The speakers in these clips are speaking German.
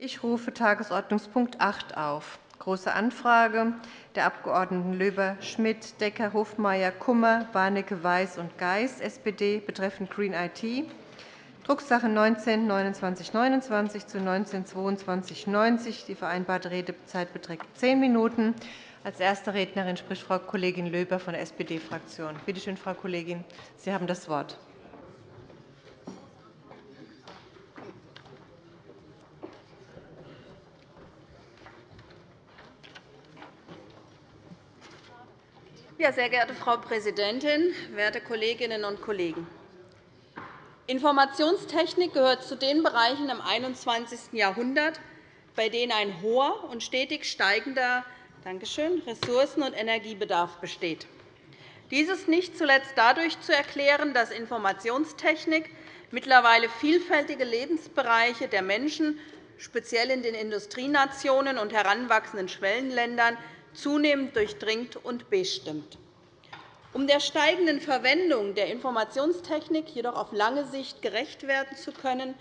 Ich rufe Tagesordnungspunkt 8 auf. Große Anfrage der Abg. Löber, Schmidt, Decker, Hofmeier, Kummer, Warnecke, Weiß und Geis, SPD, betreffend Green IT, Drucksache 19-2929 zu 19-2290. Die vereinbarte Redezeit beträgt zehn Minuten. Als erste Rednerin spricht Frau Kollegin Löber von der SPD-Fraktion. Bitte schön, Frau Kollegin, Sie haben das Wort. Sehr geehrte Frau Präsidentin, werte Kolleginnen und Kollegen! Informationstechnik gehört zu den Bereichen im 21. Jahrhundert, bei denen ein hoher und stetig steigender Ressourcen- und Energiebedarf besteht. Dies ist nicht zuletzt dadurch zu erklären, dass Informationstechnik mittlerweile vielfältige Lebensbereiche der Menschen, speziell in den Industrienationen und heranwachsenden Schwellenländern, zunehmend durchdringt und bestimmt. Um der steigenden Verwendung der Informationstechnik jedoch auf lange Sicht gerecht werden zu können,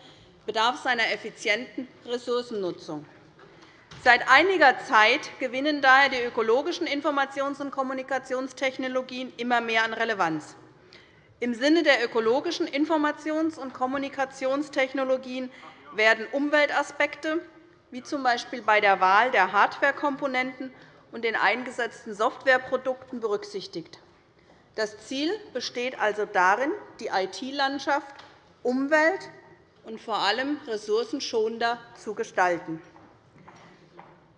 bedarf es einer effizienten Ressourcennutzung. Seit einiger Zeit gewinnen daher die ökologischen Informations- und Kommunikationstechnologien immer mehr an Relevanz. Im Sinne der ökologischen Informations- und Kommunikationstechnologien werden Umweltaspekte, wie z. B. bei der Wahl der Hardwarekomponenten und den eingesetzten Softwareprodukten berücksichtigt. Das Ziel besteht also darin, die IT-Landschaft umwelt- und vor allem ressourcenschonender zu gestalten.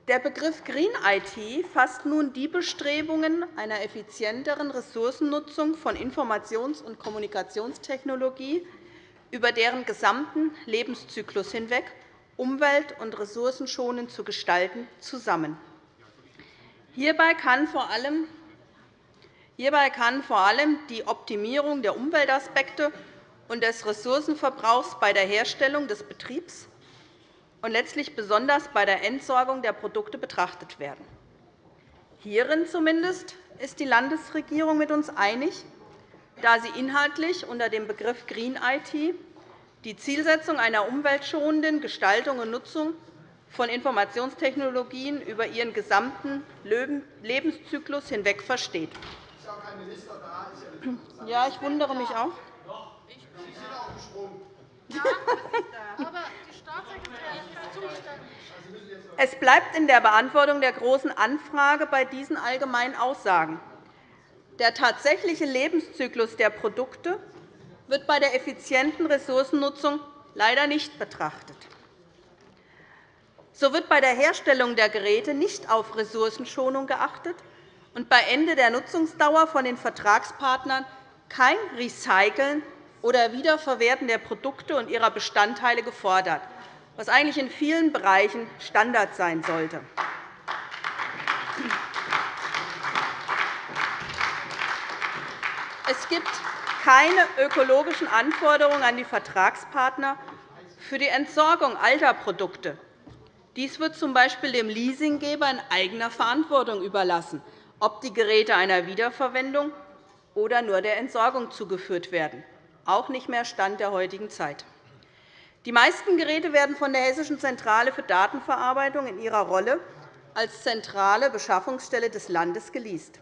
Der Begriff Green IT fasst nun die Bestrebungen einer effizienteren Ressourcennutzung von Informations- und Kommunikationstechnologie über deren gesamten Lebenszyklus hinweg umwelt- und ressourcenschonend zu gestalten, zusammen. Hierbei kann vor allem Hierbei kann vor allem die Optimierung der Umweltaspekte und des Ressourcenverbrauchs bei der Herstellung des Betriebs und letztlich besonders bei der Entsorgung der Produkte betrachtet werden. Hierin zumindest ist die Landesregierung mit uns einig, da sie inhaltlich unter dem Begriff Green IT die Zielsetzung einer umweltschonenden Gestaltung und Nutzung von Informationstechnologien über ihren gesamten Lebenszyklus hinweg versteht. Ja, ich wundere mich auch. Es bleibt in der Beantwortung der Großen Anfrage bei diesen allgemeinen Aussagen. Der tatsächliche Lebenszyklus der Produkte wird bei der effizienten Ressourcennutzung leider nicht betrachtet. So wird bei der Herstellung der Geräte nicht auf Ressourcenschonung geachtet und bei Ende der Nutzungsdauer von den Vertragspartnern kein Recyceln oder Wiederverwerten der Produkte und ihrer Bestandteile gefordert, was eigentlich in vielen Bereichen Standard sein sollte. Es gibt keine ökologischen Anforderungen an die Vertragspartner für die Entsorgung alter Produkte dies wird z. B. dem Leasinggeber in eigener Verantwortung überlassen, ob die Geräte einer Wiederverwendung oder nur der Entsorgung zugeführt werden, auch nicht mehr Stand der heutigen Zeit. Die meisten Geräte werden von der Hessischen Zentrale für Datenverarbeitung in ihrer Rolle als zentrale Beschaffungsstelle des Landes geleast.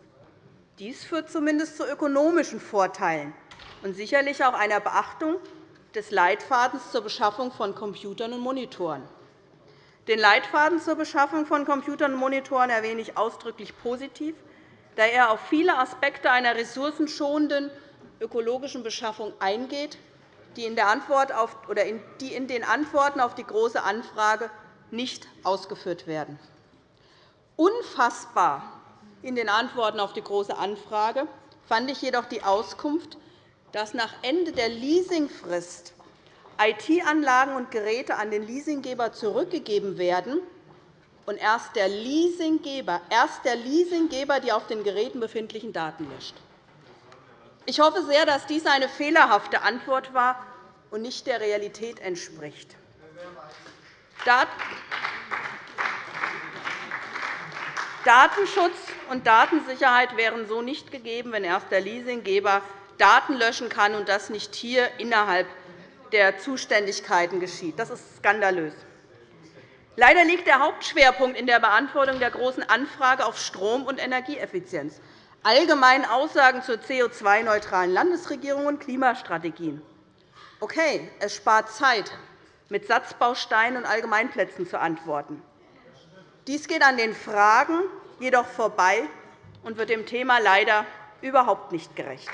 Dies führt zumindest zu ökonomischen Vorteilen und sicherlich auch einer Beachtung des Leitfadens zur Beschaffung von Computern und Monitoren. Den Leitfaden zur Beschaffung von Computern und Monitoren erwähne ich ausdrücklich positiv, da er auf viele Aspekte einer ressourcenschonenden ökologischen Beschaffung eingeht, die in, den Antworten auf die Große Anfrage nicht ausgeführt werden. Unfassbar in den Antworten auf die Große Anfrage fand ich jedoch die Auskunft, dass nach Ende der Leasingfrist IT-Anlagen und Geräte an den Leasinggeber zurückgegeben werden und erst der Leasinggeber, erst der Leasinggeber die auf den Geräten befindlichen Daten löscht. Ich hoffe sehr, dass dies eine fehlerhafte Antwort war und nicht der Realität entspricht. Datenschutz und Datensicherheit wären so nicht gegeben, wenn erst der Leasinggeber Daten löschen kann und das nicht hier innerhalb der Zuständigkeiten geschieht. Das ist skandalös. Leider liegt der Hauptschwerpunkt in der Beantwortung der Großen Anfrage auf Strom- und Energieeffizienz, allgemeinen Aussagen zur CO2-neutralen Landesregierung und Klimastrategien. Okay, es spart Zeit, mit Satzbausteinen und Allgemeinplätzen zu antworten. Dies geht an den Fragen jedoch vorbei und wird dem Thema leider überhaupt nicht gerecht.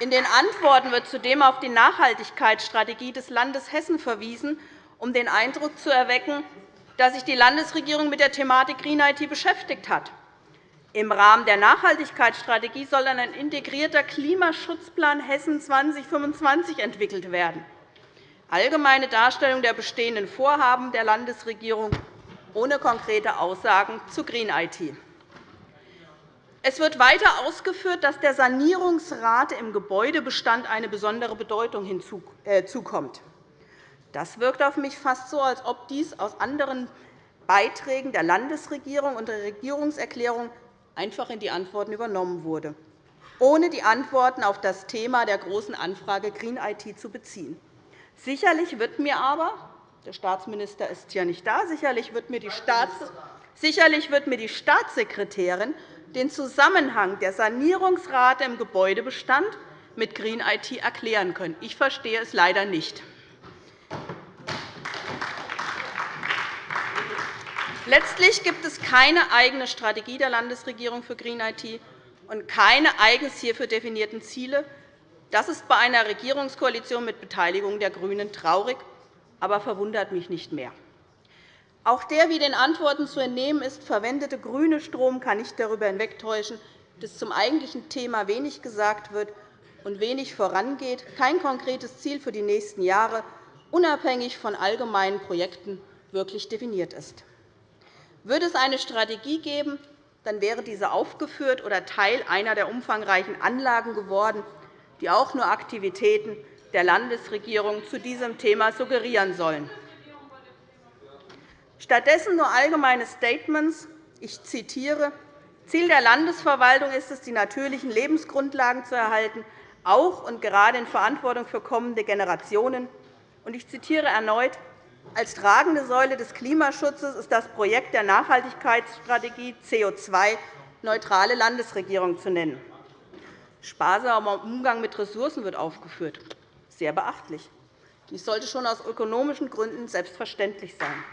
In den Antworten wird zudem auf die Nachhaltigkeitsstrategie des Landes Hessen verwiesen, um den Eindruck zu erwecken, dass sich die Landesregierung mit der Thematik Green IT beschäftigt hat. Im Rahmen der Nachhaltigkeitsstrategie soll dann ein integrierter Klimaschutzplan Hessen 2025 entwickelt werden. Allgemeine Darstellung der bestehenden Vorhaben der Landesregierung ohne konkrete Aussagen zu Green IT. Es wird weiter ausgeführt, dass der Sanierungsrate im Gebäudebestand eine besondere Bedeutung hinzukommt. Äh, das wirkt auf mich fast so, als ob dies aus anderen Beiträgen der Landesregierung und der Regierungserklärung einfach in die Antworten übernommen wurde, ohne die Antworten auf das Thema der Großen Anfrage Green IT zu beziehen. Sicherlich wird mir aber der Staatsminister ist hier nicht da. Sicherlich wird mir die Staatssekretärin den Zusammenhang der Sanierungsrate im Gebäudebestand mit Green IT erklären können. Ich verstehe es leider nicht. Letztlich gibt es keine eigene Strategie der Landesregierung für Green IT und keine eigens hierfür definierten Ziele. Das ist bei einer Regierungskoalition mit Beteiligung der GRÜNEN traurig, aber verwundert mich nicht mehr. Auch der, wie den Antworten zu entnehmen ist, verwendete grüne Strom kann nicht darüber hinwegtäuschen, dass zum eigentlichen Thema wenig gesagt wird und wenig vorangeht, kein konkretes Ziel für die nächsten Jahre unabhängig von allgemeinen Projekten wirklich definiert ist. Würde es eine Strategie geben, dann wäre diese aufgeführt oder Teil einer der umfangreichen Anlagen geworden, die auch nur Aktivitäten der Landesregierung zu diesem Thema suggerieren sollen. Stattdessen nur allgemeine Statements. Ich zitiere. Ziel der Landesverwaltung ist es, die natürlichen Lebensgrundlagen zu erhalten, auch und gerade in Verantwortung für kommende Generationen. Ich zitiere erneut. Als tragende Säule des Klimaschutzes ist das Projekt der Nachhaltigkeitsstrategie CO2-neutrale Landesregierung zu nennen. Sparsamer Umgang mit Ressourcen wird aufgeführt. Sehr beachtlich. Dies sollte schon aus ökonomischen Gründen selbstverständlich sein.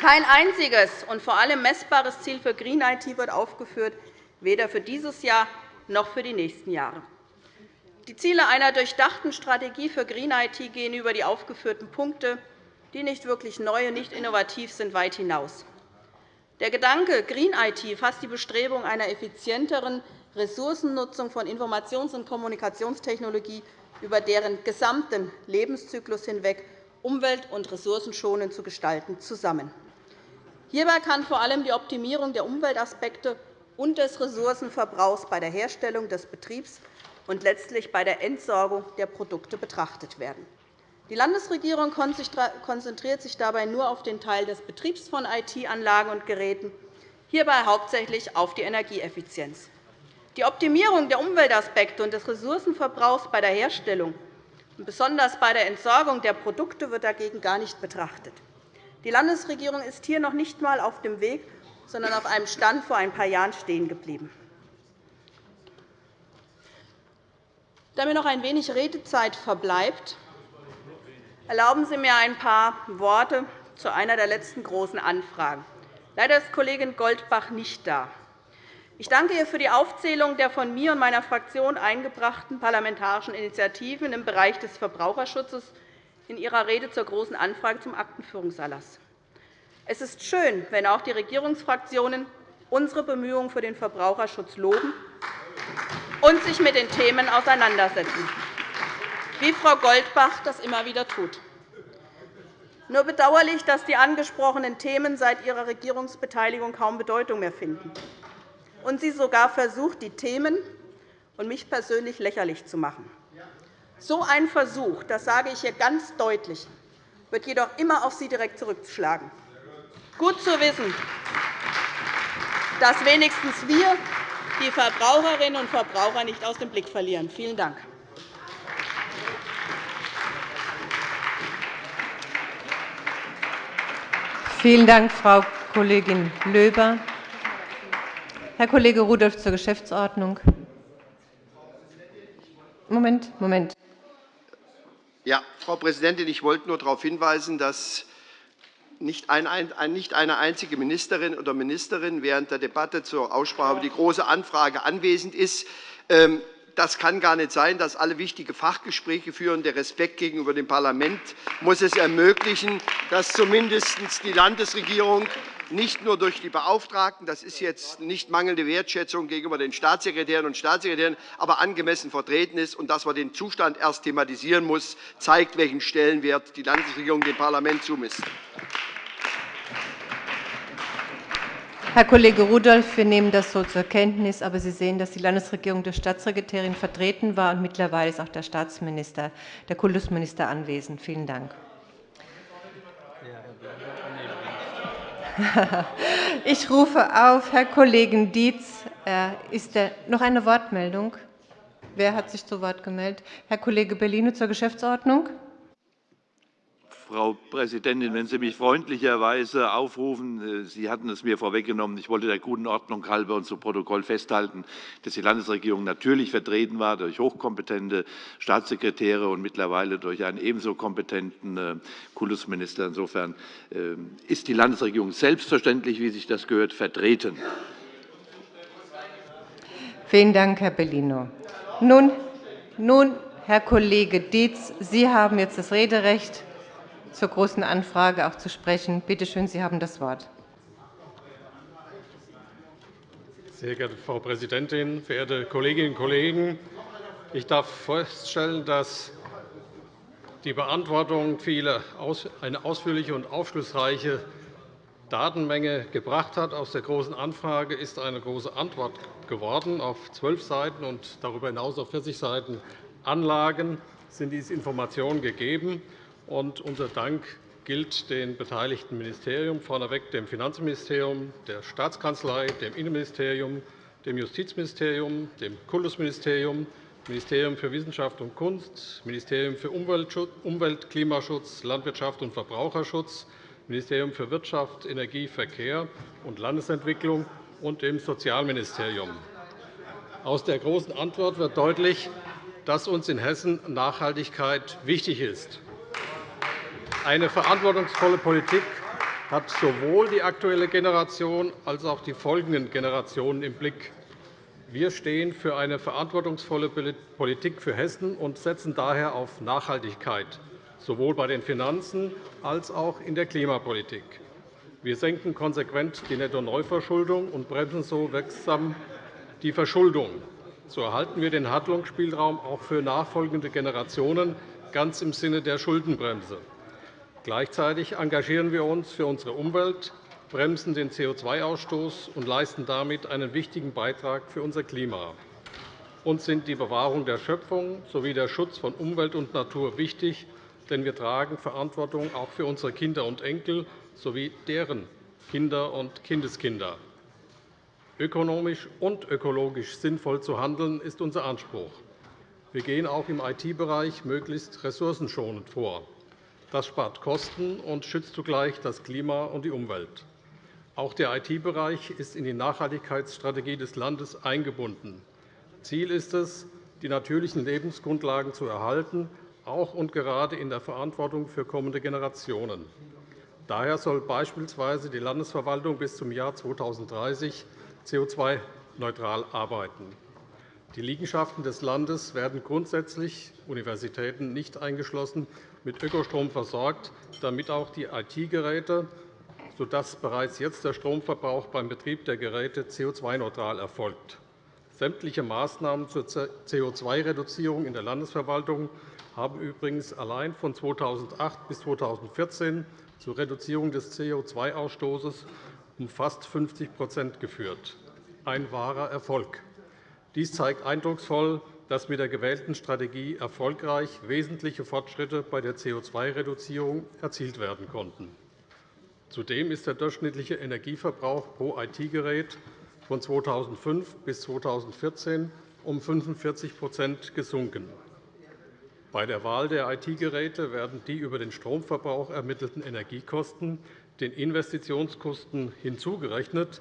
Kein einziges und vor allem messbares Ziel für Green IT wird aufgeführt, weder für dieses Jahr noch für die nächsten Jahre. Die Ziele einer durchdachten Strategie für Green IT gehen über die aufgeführten Punkte, die nicht wirklich neu und nicht innovativ sind, weit hinaus. Der Gedanke Green IT fasst die Bestrebung einer effizienteren, Ressourcennutzung von Informations- und Kommunikationstechnologie über deren gesamten Lebenszyklus hinweg umwelt- und ressourcenschonend zu gestalten, zusammen. Hierbei kann vor allem die Optimierung der Umweltaspekte und des Ressourcenverbrauchs bei der Herstellung des Betriebs und letztlich bei der Entsorgung der Produkte betrachtet werden. Die Landesregierung konzentriert sich dabei nur auf den Teil des Betriebs von IT-Anlagen und Geräten, hierbei hauptsächlich auf die Energieeffizienz. Die Optimierung der Umweltaspekte und des Ressourcenverbrauchs bei der Herstellung und besonders bei der Entsorgung der Produkte wird dagegen gar nicht betrachtet. Die Landesregierung ist hier noch nicht einmal auf dem Weg, sondern auf einem Stand vor ein paar Jahren stehen geblieben. Da mir noch ein wenig Redezeit verbleibt, erlauben Sie mir ein paar Worte zu einer der letzten großen Anfragen. Leider ist Kollegin Goldbach nicht da. Ich danke ihr für die Aufzählung der von mir und meiner Fraktion eingebrachten parlamentarischen Initiativen im Bereich des Verbraucherschutzes in ihrer Rede zur Großen Anfrage zum Aktenführungserlass. Es ist schön, wenn auch die Regierungsfraktionen unsere Bemühungen für den Verbraucherschutz loben und sich mit den Themen auseinandersetzen, wie Frau Goldbach das immer wieder tut. Nur bedauerlich, dass die angesprochenen Themen seit ihrer Regierungsbeteiligung kaum Bedeutung mehr finden und sie sogar versucht, die Themen und mich persönlich lächerlich zu machen. So ein Versuch, das sage ich hier ganz deutlich, wird jedoch immer auf Sie direkt zurückschlagen. Gut zu wissen, dass wenigstens wir die Verbraucherinnen und Verbraucher nicht aus dem Blick verlieren. Vielen Dank. Vielen Dank, Frau Kollegin Löber. Herr Kollege Rudolph zur Geschäftsordnung. Moment, Moment. Ja, Frau Präsidentin, ich wollte nur darauf hinweisen, dass nicht eine einzige Ministerin oder Ministerin während der Debatte zur Aussprache über die Große Anfrage anwesend ist. Ähm, das kann gar nicht sein, dass alle wichtige Fachgespräche führen. Der Respekt gegenüber dem Parlament muss es ermöglichen, dass zumindest die Landesregierung nicht nur durch die Beauftragten, das ist jetzt nicht mangelnde Wertschätzung gegenüber den Staatssekretären und Staatssekretären, aber angemessen vertreten ist. Und dass man den Zustand erst thematisieren muss, zeigt, welchen Stellenwert die Landesregierung dem Parlament zumisst. Herr Kollege Rudolph, wir nehmen das so zur Kenntnis. Aber Sie sehen, dass die Landesregierung durch Staatssekretärin vertreten war, und mittlerweile ist auch der Staatsminister, der Kultusminister anwesend. Vielen Dank. Ich rufe auf Herrn Kollegen Dietz. Ist der, noch eine Wortmeldung? Wer hat sich zu Wort gemeldet? Herr Kollege Bellino zur Geschäftsordnung. Frau Präsidentin, wenn Sie mich freundlicherweise aufrufen, äh, Sie hatten es mir vorweggenommen, ich wollte der guten Ordnung halber und zu Protokoll festhalten, dass die Landesregierung natürlich vertreten war durch hochkompetente Staatssekretäre und mittlerweile durch einen ebenso kompetenten äh, Kultusminister. Insofern äh, ist die Landesregierung selbstverständlich, wie sich das gehört, vertreten. Vielen Dank, Herr Bellino. Nun, nun Herr Kollege Dietz, Sie haben jetzt das Rederecht zur Großen Anfrage auch zu sprechen. Bitte schön, Sie haben das Wort. Sehr geehrte Frau Präsidentin, verehrte Kolleginnen und Kollegen! Ich darf feststellen, dass die Beantwortung eine ausführliche und aufschlussreiche Datenmenge gebracht hat. Aus der Großen Anfrage ist eine große Antwort geworden. Auf zwölf Seiten und darüber hinaus auf 40 Seiten Anlagen sind diese Informationen gegeben. Und unser Dank gilt den beteiligten Ministerien, vorneweg dem Finanzministerium, der Staatskanzlei, dem Innenministerium, dem Justizministerium, dem Kultusministerium, Ministerium für Wissenschaft und Kunst, Ministerium für Umwelt, Klimaschutz, Landwirtschaft und Verbraucherschutz, Ministerium für Wirtschaft, Energie, Verkehr und Landesentwicklung und dem Sozialministerium. Aus der Großen Antwort wird deutlich, dass uns in Hessen Nachhaltigkeit wichtig ist. Eine verantwortungsvolle Politik hat sowohl die aktuelle Generation als auch die folgenden Generationen im Blick. Wir stehen für eine verantwortungsvolle Politik für Hessen und setzen daher auf Nachhaltigkeit, sowohl bei den Finanzen als auch in der Klimapolitik. Wir senken konsequent die Netto-Neuverschuldung und bremsen so wirksam die Verschuldung. So erhalten wir den Handlungsspielraum auch für nachfolgende Generationen ganz im Sinne der Schuldenbremse. Gleichzeitig engagieren wir uns für unsere Umwelt, bremsen den CO2-Ausstoß und leisten damit einen wichtigen Beitrag für unser Klima. Uns sind die Bewahrung der Schöpfung sowie der Schutz von Umwelt und Natur wichtig, denn wir tragen Verantwortung auch für unsere Kinder und Enkel sowie deren Kinder und Kindeskinder. Ökonomisch und ökologisch sinnvoll zu handeln, ist unser Anspruch. Wir gehen auch im IT-Bereich möglichst ressourcenschonend vor. Das spart Kosten und schützt zugleich das Klima und die Umwelt. Auch der IT-Bereich ist in die Nachhaltigkeitsstrategie des Landes eingebunden. Ziel ist es, die natürlichen Lebensgrundlagen zu erhalten, auch und gerade in der Verantwortung für kommende Generationen. Daher soll beispielsweise die Landesverwaltung bis zum Jahr 2030 CO2-neutral arbeiten. Die Liegenschaften des Landes werden grundsätzlich, Universitäten nicht eingeschlossen, mit Ökostrom versorgt, damit auch die IT-Geräte, sodass bereits jetzt der Stromverbrauch beim Betrieb der Geräte CO2-neutral erfolgt. Sämtliche Maßnahmen zur CO2-Reduzierung in der Landesverwaltung haben übrigens allein von 2008 bis 2014 zur Reduzierung des CO2-Ausstoßes um fast 50% geführt. Ein wahrer Erfolg. Dies zeigt eindrucksvoll, dass mit der gewählten Strategie erfolgreich wesentliche Fortschritte bei der CO2-Reduzierung erzielt werden konnten. Zudem ist der durchschnittliche Energieverbrauch pro IT-Gerät von 2005 bis 2014 um 45% gesunken. Bei der Wahl der IT-Geräte werden die über den Stromverbrauch ermittelten Energiekosten den Investitionskosten hinzugerechnet.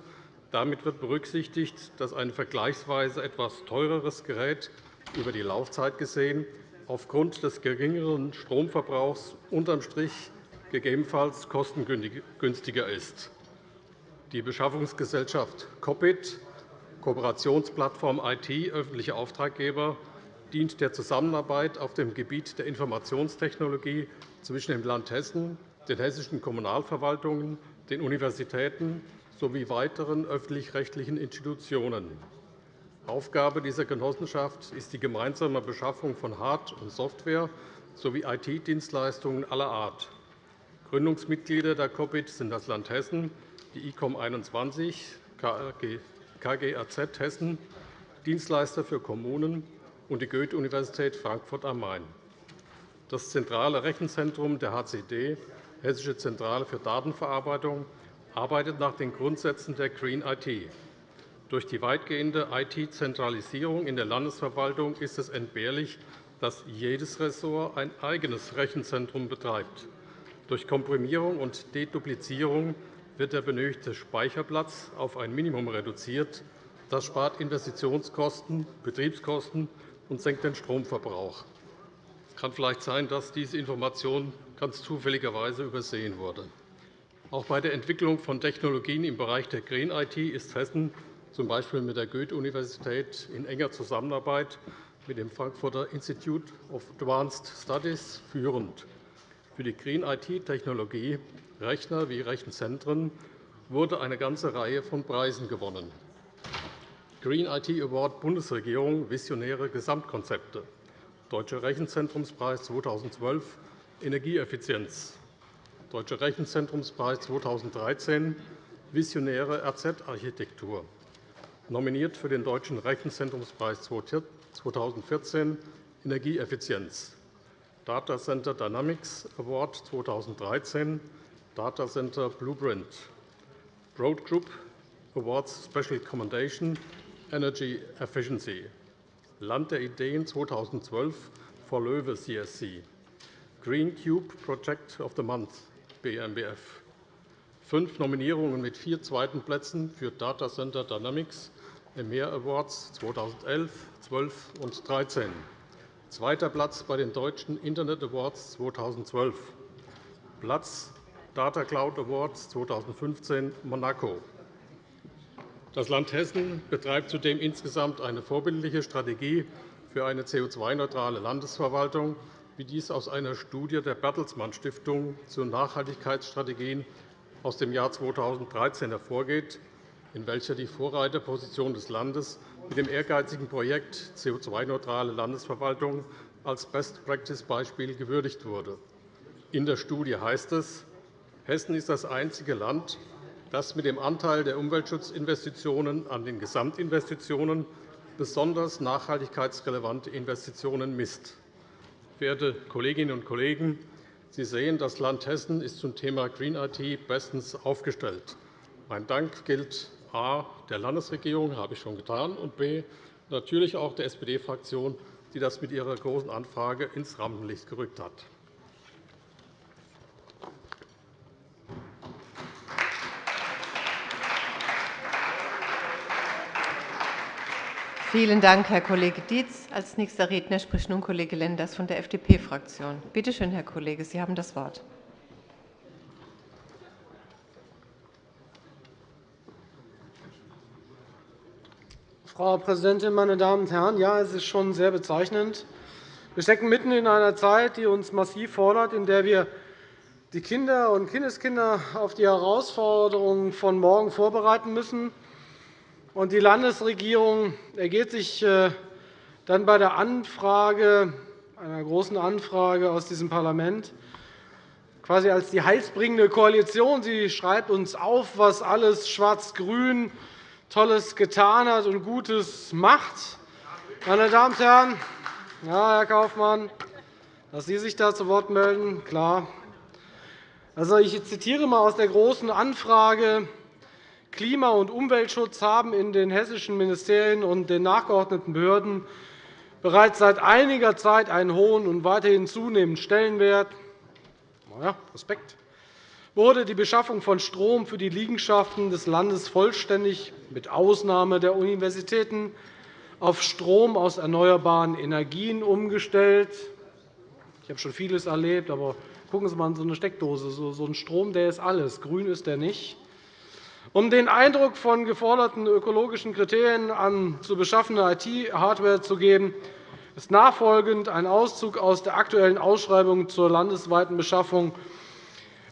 Damit wird berücksichtigt, dass ein vergleichsweise etwas teureres Gerät über die Laufzeit gesehen aufgrund des geringeren Stromverbrauchs unterm Strich gegebenenfalls kostengünstiger ist. Die Beschaffungsgesellschaft COPIT, Kooperationsplattform IT öffentliche Auftraggeber, dient der Zusammenarbeit auf dem Gebiet der Informationstechnologie zwischen dem Land Hessen, den hessischen Kommunalverwaltungen, den Universitäten sowie weiteren öffentlich-rechtlichen Institutionen. Aufgabe dieser Genossenschaft ist die gemeinsame Beschaffung von Hard- und Software sowie IT-Dienstleistungen aller Art. Gründungsmitglieder der COPIT sind das Land Hessen, die ICOM 21, KGAZ Hessen, Dienstleister für Kommunen und die Goethe-Universität Frankfurt am Main. Das zentrale Rechenzentrum der HCD, Hessische Zentrale für Datenverarbeitung, arbeitet nach den Grundsätzen der Green IT. Durch die weitgehende IT-Zentralisierung in der Landesverwaltung ist es entbehrlich, dass jedes Ressort ein eigenes Rechenzentrum betreibt. Durch Komprimierung und Deduplizierung wird der benötigte Speicherplatz auf ein Minimum reduziert. Das spart Investitionskosten, Betriebskosten und senkt den Stromverbrauch. Es kann vielleicht sein, dass diese Information ganz zufälligerweise übersehen wurde. Auch bei der Entwicklung von Technologien im Bereich der Green IT ist Hessen z. B. mit der Goethe-Universität in enger Zusammenarbeit mit dem Frankfurter Institute of Advanced Studies führend. Für die Green IT-Technologie, Rechner wie Rechenzentren, wurde eine ganze Reihe von Preisen gewonnen. Green IT Award Bundesregierung Visionäre Gesamtkonzepte, Deutscher Rechenzentrumspreis 2012 Energieeffizienz, Deutscher Rechenzentrumspreis 2013 Visionäre RZ-Architektur, nominiert für den Deutschen Rechenzentrumspreis 2014 Energieeffizienz, Data Center Dynamics Award 2013 Data Center Blueprint, Broad Group Awards Special Commendation Energy Efficiency, Land der Ideen 2012 for Löwe CSC, Green Cube Project of the Month BMBF, fünf Nominierungen mit vier zweiten Plätzen für Data Center Dynamics EMEA Awards 2011, 12 und 2013. Zweiter Platz bei den Deutschen Internet Awards 2012. Platz Data Cloud Awards 2015 Monaco. Das Land Hessen betreibt zudem insgesamt eine vorbildliche Strategie für eine CO2-neutrale Landesverwaltung, wie dies aus einer Studie der Bertelsmann Stiftung zu Nachhaltigkeitsstrategien aus dem Jahr 2013 hervorgeht in welcher die Vorreiterposition des Landes mit dem ehrgeizigen Projekt CO2-neutrale Landesverwaltung als Best-Practice-Beispiel gewürdigt wurde. In der Studie heißt es, Hessen ist das einzige Land, das mit dem Anteil der Umweltschutzinvestitionen an den Gesamtinvestitionen besonders nachhaltigkeitsrelevante Investitionen misst. Verehrte Kolleginnen und Kollegen, Sie sehen, das Land Hessen ist zum Thema Green IT bestens aufgestellt. Mein Dank gilt A der Landesregierung, habe ich schon getan, und b natürlich auch der SPD-Fraktion, die das mit ihrer Großen Anfrage ins Rampenlicht gerückt hat. Vielen Dank, Herr Kollege Dietz. Als nächster Redner spricht nun Kollege Lenders von der FDP-Fraktion. Bitte schön, Herr Kollege, Sie haben das Wort. Frau Präsidentin, meine Damen und Herren! Ja, es ist schon sehr bezeichnend. Wir stecken mitten in einer Zeit, die uns massiv fordert, in der wir die Kinder und Kindeskinder auf die Herausforderungen von morgen vorbereiten müssen. Die Landesregierung ergeht sich äh, dann bei der Anfrage, einer großen Anfrage aus diesem Parlament quasi als die heilsbringende Koalition. Sie schreibt uns auf, was alles schwarz-grün Tolles getan hat und Gutes macht. Meine Damen und Herren, ja, Herr Kaufmann, dass Sie sich da zu Wort melden, klar. Also, ich zitiere einmal aus der Großen Anfrage Klima- und Umweltschutz haben in den hessischen Ministerien und den nachgeordneten Behörden bereits seit einiger Zeit einen hohen und weiterhin zunehmenden Stellenwert. Ja, Respekt wurde die Beschaffung von Strom für die Liegenschaften des Landes vollständig mit Ausnahme der Universitäten auf Strom aus erneuerbaren Energien umgestellt. Ich habe schon vieles erlebt, aber gucken Sie einmal in so eine Steckdose. So ein Strom der ist alles, grün ist der nicht. Um den Eindruck von geforderten ökologischen Kriterien an zu beschaffender IT-Hardware zu geben, ist nachfolgend ein Auszug aus der aktuellen Ausschreibung zur landesweiten Beschaffung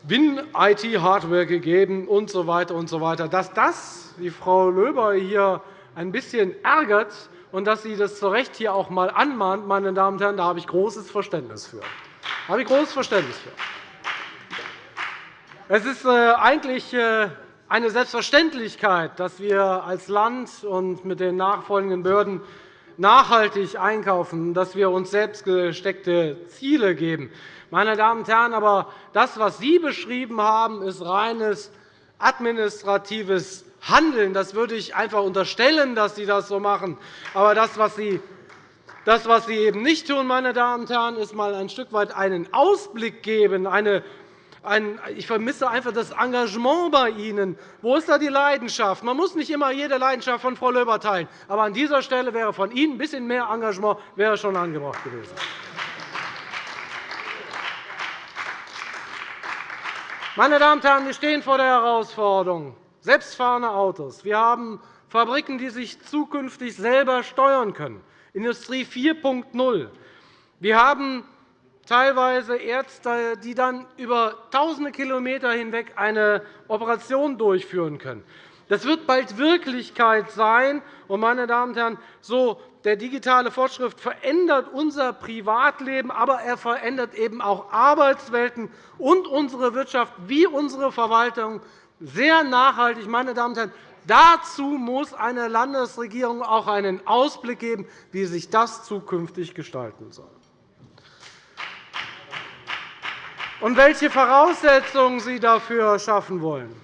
Win-IT-Hardware gegeben usw. So und so weiter. Dass das die Frau Löber hier ein bisschen ärgert und dass sie das zu Recht hier auch einmal anmahnt, meine Damen und Herren, da habe ich großes Verständnis für. Da habe ich großes Verständnis für. Es ist äh, eigentlich äh, eine Selbstverständlichkeit, dass wir als Land und mit den nachfolgenden Behörden nachhaltig einkaufen, dass wir uns selbst gesteckte Ziele geben. Meine Damen und Herren, aber das, was Sie beschrieben haben, ist reines administratives Handeln. Das würde ich einfach unterstellen, dass Sie das so machen. Aber das, was Sie das, was Sie eben nicht tun, meine Damen und Herren, ist einmal ein Stück weit einen Ausblick geben, eine ich vermisse einfach das Engagement bei Ihnen. Wo ist da die Leidenschaft? Man muss nicht immer jede Leidenschaft von Frau Löber teilen. Aber an dieser Stelle wäre von Ihnen ein bisschen mehr Engagement wäre schon angebracht gewesen. Meine Damen und Herren, wir stehen vor der Herausforderung selbstfahrende Autos. Wir haben Fabriken, die sich zukünftig selber steuern können. Industrie 4.0. Wir haben teilweise Ärzte, die dann über tausende Kilometer hinweg eine Operation durchführen können. Das wird bald Wirklichkeit sein. meine Damen und Herren, so der digitale Fortschritt verändert unser Privatleben, aber er verändert eben auch Arbeitswelten und unsere Wirtschaft wie unsere Verwaltung sehr nachhaltig. Meine Damen und Herren, dazu muss eine Landesregierung auch einen Ausblick geben, wie sich das zukünftig gestalten soll. Und welche Voraussetzungen Sie dafür schaffen wollen.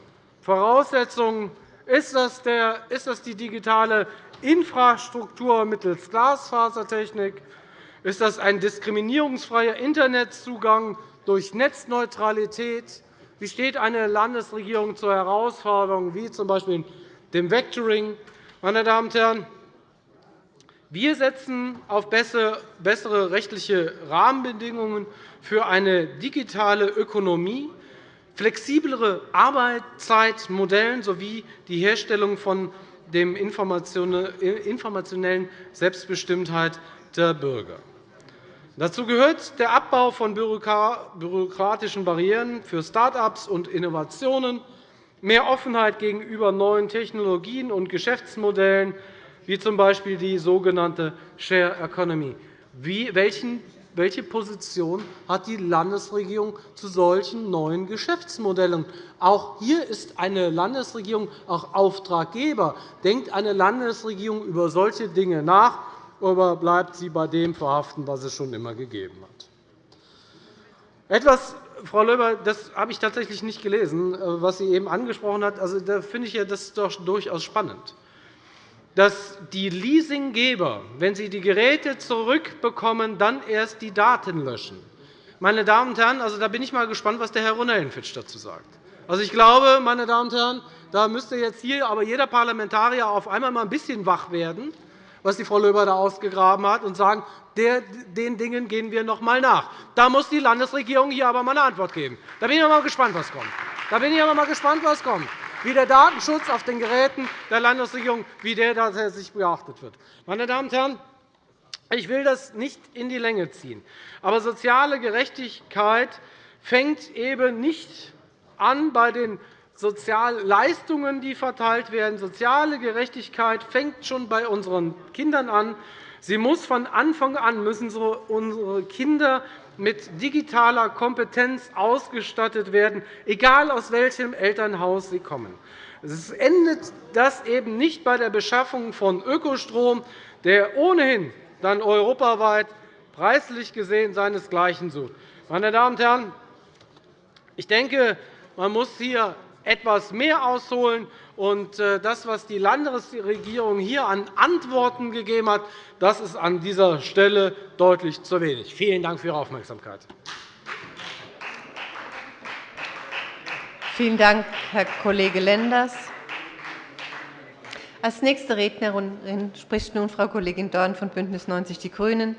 Voraussetzungen ist das die digitale Infrastruktur mittels Glasfasertechnik? Ist das ein diskriminierungsfreier Internetzugang durch Netzneutralität? Wie steht eine Landesregierung zu Herausforderungen wie z.B. dem Vectoring? Meine Damen und Herren, wir setzen auf bessere rechtliche Rahmenbedingungen für eine digitale Ökonomie, flexiblere Arbeitszeitmodelle sowie die Herstellung von der informationellen Selbstbestimmtheit der Bürger. Dazu gehört der Abbau von bürokratischen Barrieren für Start-ups und Innovationen, mehr Offenheit gegenüber neuen Technologien und Geschäftsmodellen, wie z.B. die sogenannte Share Economy. Welchen welche Position hat die Landesregierung zu solchen neuen Geschäftsmodellen? Auch hier ist eine Landesregierung auch Auftraggeber. Denkt eine Landesregierung über solche Dinge nach, oder bleibt sie bei dem verhaften, was es schon immer gegeben hat? Etwas, Frau Löber, das habe ich tatsächlich nicht gelesen, was Sie eben angesprochen haben. Also, da finde ich das doch durchaus spannend dass die Leasinggeber, wenn sie die Geräte zurückbekommen, dann erst die Daten löschen. Meine Damen und Herren, also, da bin ich mal gespannt, was der Herr Ronellenfitsch dazu sagt. Also, ich glaube, meine Damen und Herren, da müsste jetzt hier aber jeder Parlamentarier auf einmal mal ein bisschen wach werden, was die Frau Löber da ausgegraben hat, und sagen, den Dingen gehen wir noch einmal nach. Da muss die Landesregierung hier aber einmal eine Antwort geben. Da bin ich mal gespannt, was kommt. Da bin ich aber mal gespannt, was kommt wie der Datenschutz auf den Geräten der Landesregierung wie der tatsächlich beachtet wird. Meine Damen und Herren, ich will das nicht in die Länge ziehen. Aber soziale Gerechtigkeit fängt eben nicht an bei den Sozialleistungen, die verteilt werden. Soziale Gerechtigkeit fängt schon bei unseren Kindern an. Sie muss von Anfang an müssen unsere Kinder mit digitaler Kompetenz ausgestattet werden, egal aus welchem Elternhaus sie kommen. Es endet das eben nicht bei der Beschaffung von Ökostrom, der ohnehin dann europaweit preislich gesehen seinesgleichen sucht. Meine Damen und Herren, ich denke, man muss hier etwas mehr ausholen. Und äh, das, was die Landesregierung hier an Antworten gegeben hat, das ist an dieser Stelle deutlich zu wenig. Vielen Dank für Ihre Aufmerksamkeit. Vielen Dank, Herr Kollege Lenders. Als nächste Rednerin spricht nun Frau Kollegin Dorn von BÜNDNIS 90 die GRÜNEN.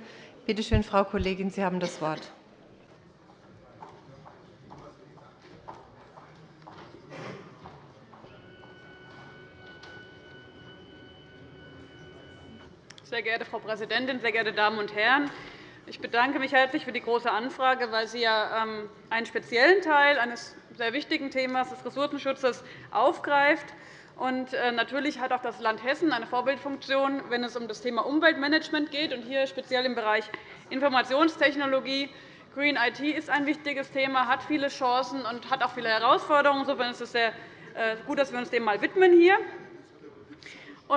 Bitte schön, Frau Kollegin, Sie haben das Wort. Sehr geehrte Frau Präsidentin, sehr geehrte Damen und Herren! Ich bedanke mich herzlich für die Große Anfrage, weil sie ja ähm, einen speziellen Teil eines sehr wichtigen Themas des Ressourcenschutzes aufgreift. Und äh, natürlich hat auch das Land Hessen eine Vorbildfunktion, wenn es um das Thema Umweltmanagement geht, und hier speziell im Bereich Informationstechnologie. Green IT ist ein wichtiges Thema, hat viele Chancen und hat auch viele Herausforderungen. Insofern ist es sehr äh, gut, dass wir uns dem mal widmen hier.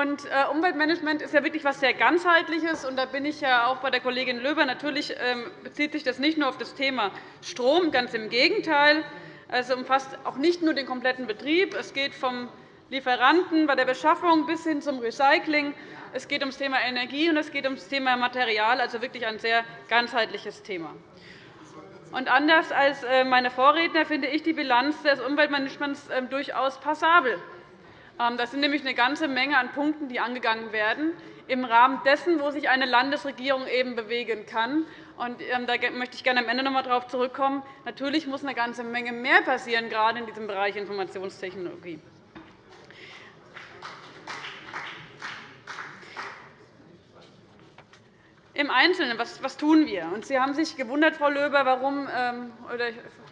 Und äh, Umweltmanagement ist ja wirklich etwas sehr Ganzheitliches. Und da bin ich ja auch bei der Kollegin Löber. Natürlich ähm, bezieht sich das nicht nur auf das Thema Strom, ganz im Gegenteil. Es umfasst auch nicht nur den kompletten Betrieb. Es geht vom Lieferanten bei der Beschaffung bis hin zum Recycling. Es geht ums Thema Energie und es geht ums Thema Material, also wirklich ein sehr ganzheitliches Thema. Und anders als äh, meine Vorredner finde ich die Bilanz des Umweltmanagements ähm, durchaus passabel. Ähm, das sind nämlich eine ganze Menge an Punkten, die angegangen werden, im Rahmen dessen, wo sich eine Landesregierung eben bewegen kann. Ähm, da möchte ich gerne am Ende noch einmal darauf zurückkommen. Natürlich muss eine ganze Menge mehr passieren, gerade in diesem Bereich Informationstechnologie. Im Einzelnen, was, was tun wir? Und Sie haben sich gewundert, Frau Löber, warum, ähm, oder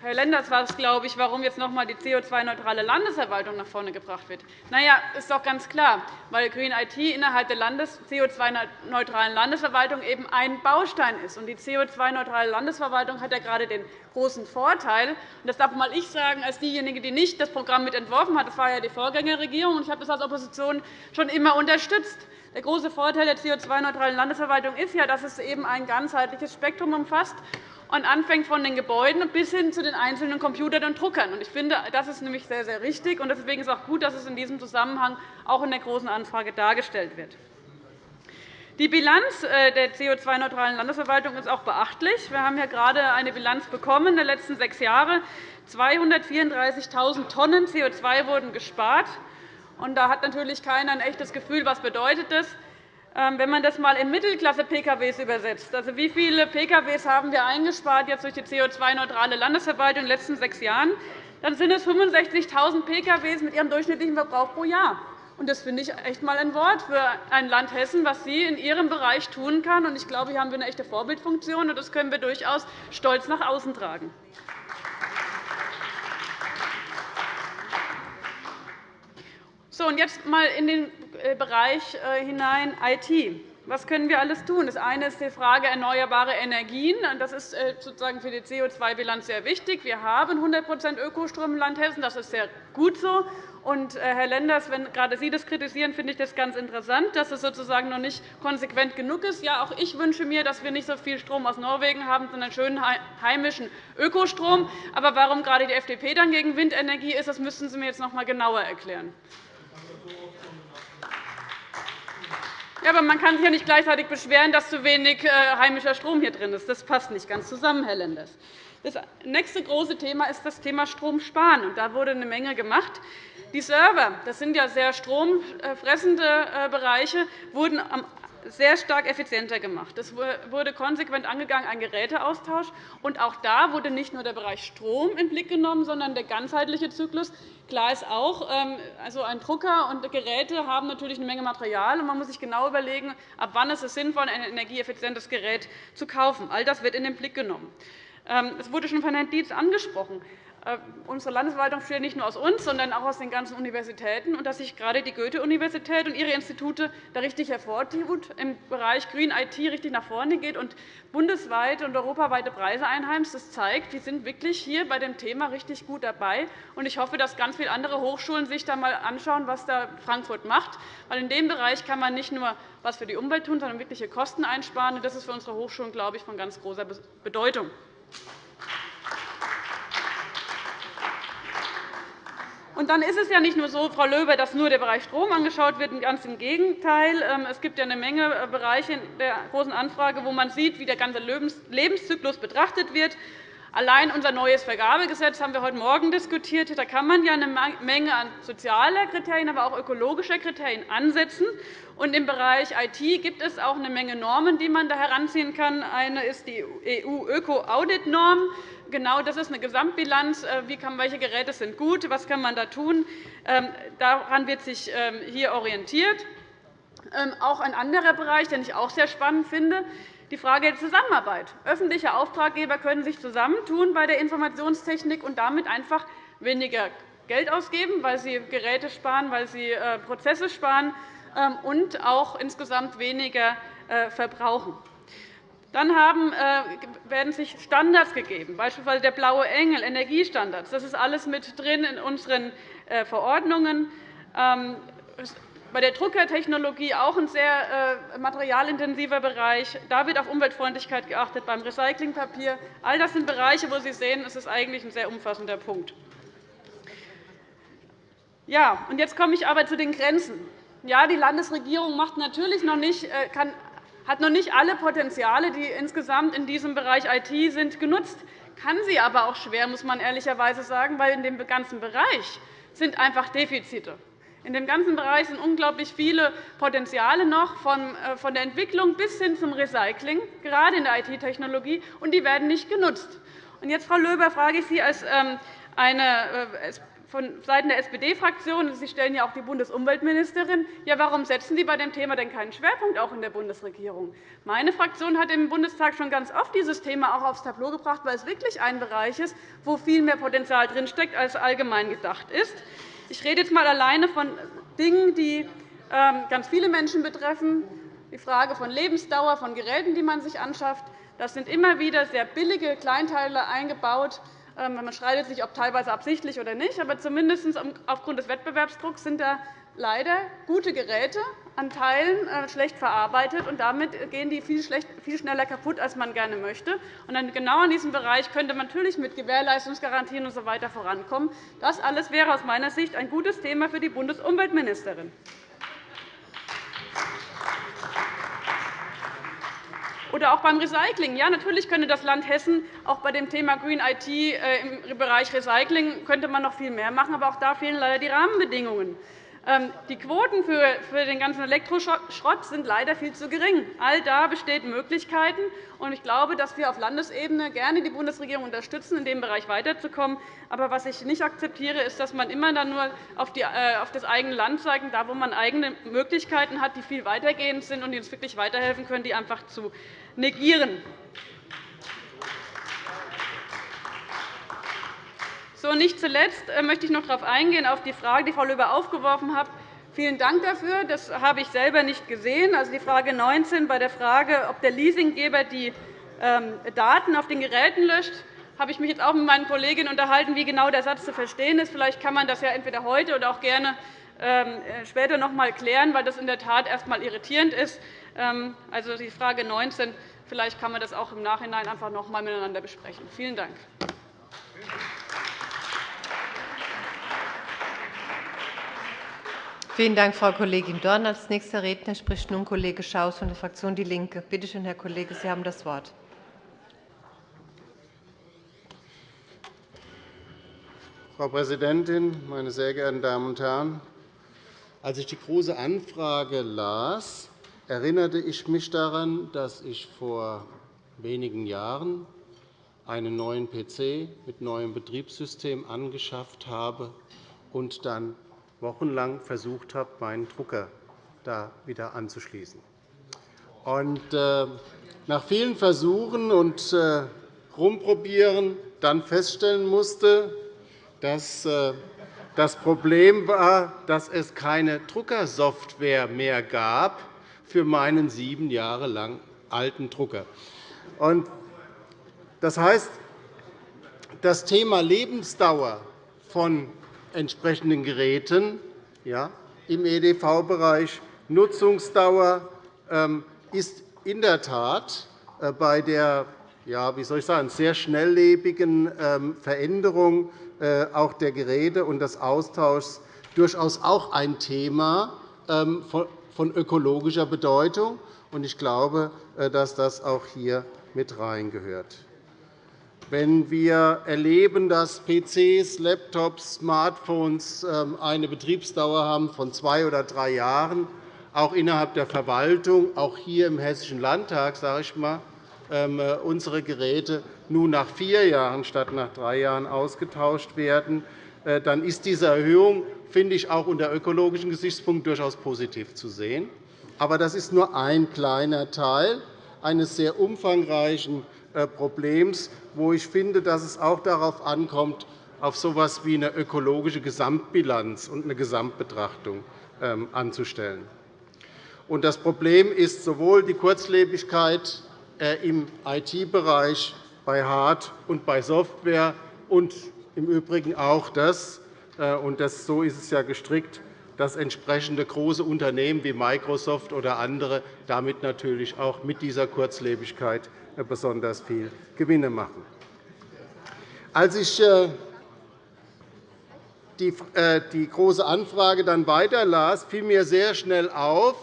Herr Lenders war es, glaube ich, warum jetzt noch einmal die CO2-neutrale Landesverwaltung nach vorne gebracht wird. Na ja, ist doch ganz klar, weil Green IT innerhalb der CO2-neutralen Landesverwaltung eben ein Baustein ist. Und die CO2-neutrale Landesverwaltung hat ja gerade den großen Vorteil, und das darf mal ich sagen, als diejenige, die nicht das Programm mit entworfen hat, das war ja die Vorgängerregierung, und ich habe das als Opposition schon immer unterstützt. Der große Vorteil der CO2-neutralen Landesverwaltung ist ja, dass es eben ein ganzheitliches Spektrum umfasst und anfängt von den Gebäuden bis hin zu den einzelnen Computern und Druckern. Ich finde, das ist nämlich sehr, sehr richtig. Deswegen ist es auch gut, dass es in diesem Zusammenhang auch in der Großen Anfrage dargestellt wird. Die Bilanz äh, der CO2-neutralen Landesverwaltung ist auch beachtlich. Wir haben hier gerade eine Bilanz bekommen der letzten sechs Jahre. 234.000 Tonnen CO2 wurden gespart. Und da hat natürlich keiner ein echtes Gefühl, was bedeutet das. Ähm, wenn man das einmal in Mittelklasse-PKWs übersetzt, also wie viele PKWs haben wir eingespart jetzt durch die CO2-neutrale Landesverwaltung in den letzten sechs Jahren, dann sind es 65.000 PKWs mit ihrem durchschnittlichen Verbrauch pro Jahr. Das finde ich echt einmal ein Wort für ein Land Hessen, was sie in ihrem Bereich tun kann. Ich glaube, hier haben wir eine echte Vorbildfunktion, und das können wir durchaus stolz nach außen tragen. So, und jetzt einmal in den äh, Bereich äh, hinein IT. Was können wir alles tun? Das eine ist die Frage erneuerbare Energien. Das ist äh, sozusagen für die CO2-Bilanz sehr wichtig. Wir haben 100% Ökostrom im Land Hessen. Das ist sehr gut so. Und, Herr Lenders, wenn gerade Sie das kritisieren, finde ich das ganz interessant, dass es sozusagen noch nicht konsequent genug ist. Ja, auch ich wünsche mir, dass wir nicht so viel Strom aus Norwegen haben, sondern schönen heimischen Ökostrom. Aber warum gerade die FDP dann gegen Windenergie ist, das müssten Sie mir jetzt noch einmal genauer erklären. Ja, aber man kann sich ja nicht gleichzeitig beschweren, dass zu wenig äh, heimischer Strom hier drin ist. Das passt nicht ganz zusammen, Herr Lenders. Das nächste große Thema ist das Thema Stromsparen. Da wurde eine Menge gemacht. Die Server, das sind ja sehr stromfressende äh, Bereiche, wurden sehr stark effizienter gemacht. Es wurde konsequent angegangen, ein Geräteaustausch. Und auch da wurde nicht nur der Bereich Strom in den Blick genommen, sondern der ganzheitliche Zyklus. Klar ist auch, ähm, also ein Drucker und Geräte haben natürlich eine Menge Material. und Man muss sich genau überlegen, ab wann ist es sinnvoll, ein energieeffizientes Gerät zu kaufen. All das wird in den Blick genommen. Ähm, es wurde schon von Herrn Dietz angesprochen. Äh, unsere Landesverwaltung besteht nicht nur aus uns, sondern auch aus den ganzen Universitäten, und dass sich gerade die Goethe-Universität und ihre Institute da richtig hervortut, im Bereich Green IT richtig nach vorne geht und bundesweit und europaweite Preise einheimst. Das zeigt, wir sind wirklich hier bei dem Thema richtig gut dabei. Ich hoffe, dass ganz viele andere Hochschulen sich da einmal anschauen, was da Frankfurt macht. Weil in dem Bereich kann man nicht nur etwas für die Umwelt tun, sondern wirkliche Kosten einsparen. Das ist für unsere Hochschulen, glaube ich, von ganz großer Bedeutung. Und dann ist es ja nicht nur so, Frau Löber, dass nur der Bereich Strom angeschaut wird. Ganz im Gegenteil. Ähm, es gibt ja eine Menge äh, Bereiche in der Großen Anfrage, wo man sieht, wie der ganze Lebenszyklus betrachtet wird. Allein unser neues Vergabegesetz haben wir heute Morgen diskutiert. Da kann man ja eine Menge an sozialer Kriterien, aber auch ökologischer Kriterien ansetzen. Und Im Bereich IT gibt es auch eine Menge Normen, die man da heranziehen kann. Eine ist die EU-Öko-Audit-Norm. Genau das ist eine Gesamtbilanz. Äh, wie kann, welche Geräte sind gut? Was kann man da tun? Ähm, daran wird sich ähm, hier orientiert. Ähm, auch ein anderer Bereich, den ich auch sehr spannend finde, die Frage der Zusammenarbeit. Öffentliche Auftraggeber können sich zusammentun bei der Informationstechnik und damit einfach weniger Geld ausgeben, weil sie Geräte sparen, weil sie äh, Prozesse sparen und auch insgesamt weniger äh, verbrauchen. Dann äh, werden sich Standards gegeben, beispielsweise der Blaue Engel, Energiestandards. Das ist alles mit drin in unseren Verordnungen. Bei der Druckertechnologie auch ein sehr äh, materialintensiver Bereich. Da wird auf Umweltfreundlichkeit geachtet, beim Recyclingpapier. All das sind Bereiche, wo Sie sehen, es ist eigentlich ein sehr umfassender Punkt. Ja, und jetzt komme ich aber zu den Grenzen. Ja, die Landesregierung macht natürlich noch nicht, kann hat noch nicht alle Potenziale, die insgesamt in diesem Bereich IT sind, genutzt. Kann sie aber auch schwer, muss man ehrlicherweise sagen, weil in dem ganzen Bereich sind einfach Defizite. In dem ganzen Bereich sind unglaublich viele Potenziale noch, äh, von der Entwicklung bis hin zum Recycling, gerade in der IT-Technologie, und die werden nicht genutzt. Und jetzt, Frau Löber, frage ich Sie als ähm, eine äh, von Seiten der SPD-Fraktion, Sie stellen ja auch die Bundesumweltministerin, ja, warum setzen Sie bei dem Thema denn keinen Schwerpunkt auch in der Bundesregierung? Meine Fraktion hat im Bundestag schon ganz oft dieses Thema auch aufs Tableau gebracht, weil es wirklich ein Bereich ist, wo viel mehr Potenzial drinsteckt, als allgemein gedacht ist. Ich rede jetzt einmal alleine von Dingen, die ähm, ganz viele Menschen betreffen, die Frage von Lebensdauer, von Geräten, die man sich anschafft. Das sind immer wieder sehr billige Kleinteile eingebaut, ähm, man streitet sich, ob teilweise absichtlich oder nicht, aber zumindest aufgrund des Wettbewerbsdrucks sind da leider gute Geräte an Teilen äh, schlecht verarbeitet, und damit gehen die viel schneller kaputt, als man gerne möchte. Und genau in diesem Bereich könnte man natürlich mit Gewährleistungsgarantien usw. So vorankommen. Das alles wäre aus meiner Sicht ein gutes Thema für die Bundesumweltministerin. Oder auch beim Recycling. Ja, natürlich könnte das Land Hessen auch bei dem Thema Green IT äh, im Bereich Recycling könnte man noch viel mehr machen, aber auch da fehlen leider die Rahmenbedingungen. Ähm, die Quoten für den ganzen Elektroschrott sind leider viel zu gering. All da bestehen Möglichkeiten. Ich glaube, dass wir auf Landesebene gerne die Bundesregierung unterstützen, in dem Bereich weiterzukommen. Aber was ich nicht akzeptiere, ist, dass man immer dann nur äh, auf das eigene Land zeigt, da wo man eigene Möglichkeiten hat, die viel weitergehend sind und die uns wirklich weiterhelfen können, die einfach zu negieren. So, nicht zuletzt äh, möchte ich noch darauf eingehen, auf die Frage, die Frau Löber aufgeworfen hat. Vielen Dank dafür. Das habe ich selber nicht gesehen. Also die Frage 19 bei der Frage, ob der Leasinggeber die ähm, Daten auf den Geräten löscht, habe ich mich jetzt auch mit meinen Kolleginnen unterhalten, wie genau der Satz zu verstehen ist. Vielleicht kann man das ja entweder heute oder auch gerne ähm, äh, später noch einmal klären, weil das in der Tat erst einmal irritierend ist. Ähm, also die Frage 19. Vielleicht kann man das auch im Nachhinein einfach noch einmal miteinander besprechen. Vielen Dank. Vielen Dank, Frau Kollegin Dorn. Als nächster Redner spricht nun Kollege Schaus von der Fraktion DIE LINKE. Bitte schön, Herr Kollege, Sie haben das Wort. Frau Präsidentin, meine sehr geehrten Damen und Herren! Als ich die Große Anfrage las, erinnerte ich mich daran, dass ich vor wenigen Jahren einen neuen PC mit neuem Betriebssystem angeschafft habe und dann wochenlang versucht habe, meinen Drucker da wieder anzuschließen. Und, äh, nach vielen Versuchen und äh, Rumprobieren dann feststellen musste, dass äh, das Problem war, dass es keine Druckersoftware mehr gab für meinen sieben Jahre lang alten Drucker. Das heißt, das Thema Lebensdauer von entsprechenden Geräten ja, im EDV-Bereich. Nutzungsdauer ähm, ist in der Tat äh, bei der ja, wie soll ich sagen, sehr schnelllebigen ähm, Veränderung äh, auch der Geräte und des Austauschs durchaus auch ein Thema ähm, von ökologischer Bedeutung. Ich glaube, äh, dass das auch hier mit reingehört. Wenn wir erleben, dass PCs, Laptops, Smartphones ähm, eine Betriebsdauer haben von zwei oder drei Jahren, auch innerhalb der Verwaltung, auch hier im Hessischen Landtag, sage ich mal, ähm, äh, unsere Geräte nun nach vier Jahren statt nach drei Jahren ausgetauscht werden, äh, dann ist diese Erhöhung, finde ich, auch unter ökologischen Gesichtspunkten durchaus positiv zu sehen. Aber das ist nur ein kleiner Teil eines sehr umfangreichen Problems, wo ich finde, dass es auch darauf ankommt, auf so etwas wie eine ökologische Gesamtbilanz und eine Gesamtbetrachtung ähm, anzustellen. Das Problem ist sowohl die Kurzlebigkeit äh, im IT-Bereich, bei Hard- und bei Software und im Übrigen auch das, äh, und das, so ist es ja gestrickt, dass entsprechende große Unternehmen wie Microsoft oder andere damit natürlich auch mit dieser Kurzlebigkeit besonders viel Gewinne machen. Als ich äh, die Große Anfrage dann weiterlas, fiel mir sehr schnell auf,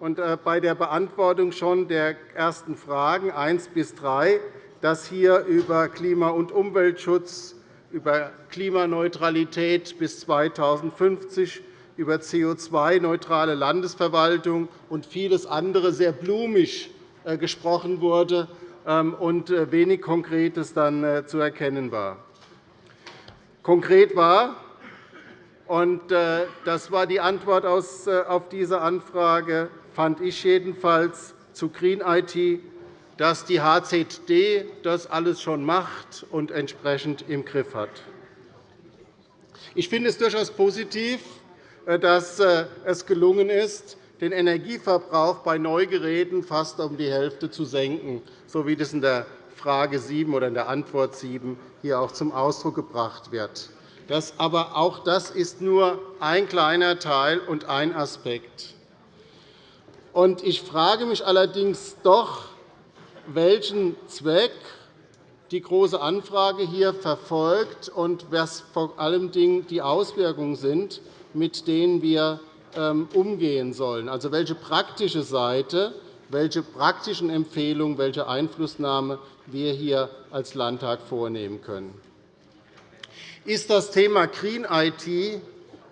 und äh, bei der Beantwortung schon der ersten Fragen 1 bis 3, dass hier über Klima- und Umweltschutz, über Klimaneutralität bis 2050, über CO2-neutrale Landesverwaltung und vieles andere sehr blumig äh, gesprochen wurde ähm, und äh, wenig Konkretes dann zu erkennen war. Konkret war, und das war die Antwort auf diese Anfrage, fand ich jedenfalls zu Green IT, dass die HZD das alles schon macht und entsprechend im Griff hat. Ich finde es durchaus positiv, äh, dass äh, es gelungen ist, den Energieverbrauch bei Neugeräten fast um die Hälfte zu senken, so wie das in der Frage 7 oder in der Antwort 7 hier auch zum Ausdruck gebracht wird. Das, aber auch das ist nur ein kleiner Teil und ein Aspekt. Ich frage mich allerdings doch, welchen Zweck die Große Anfrage hier verfolgt und was vor allem die Auswirkungen sind, mit denen wir ähm, umgehen sollen. Also welche praktische Seite, welche praktischen Empfehlungen, welche Einflussnahme wir hier als Landtag vornehmen können. Ist das Thema Green IT